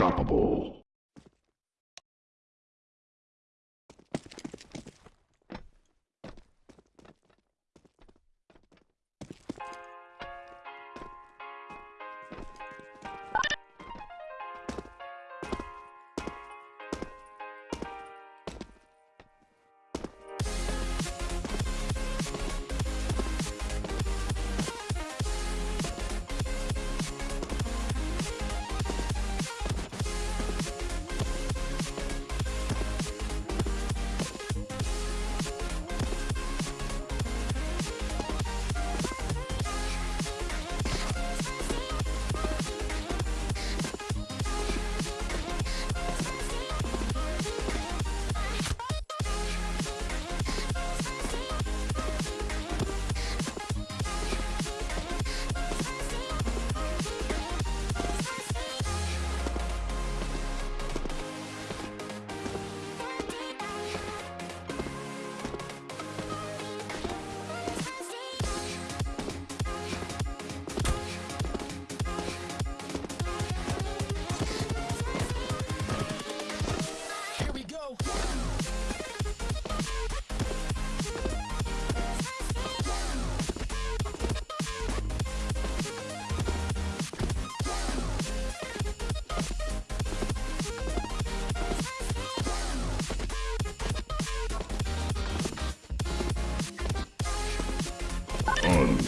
Unstoppable.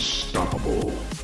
unstoppable.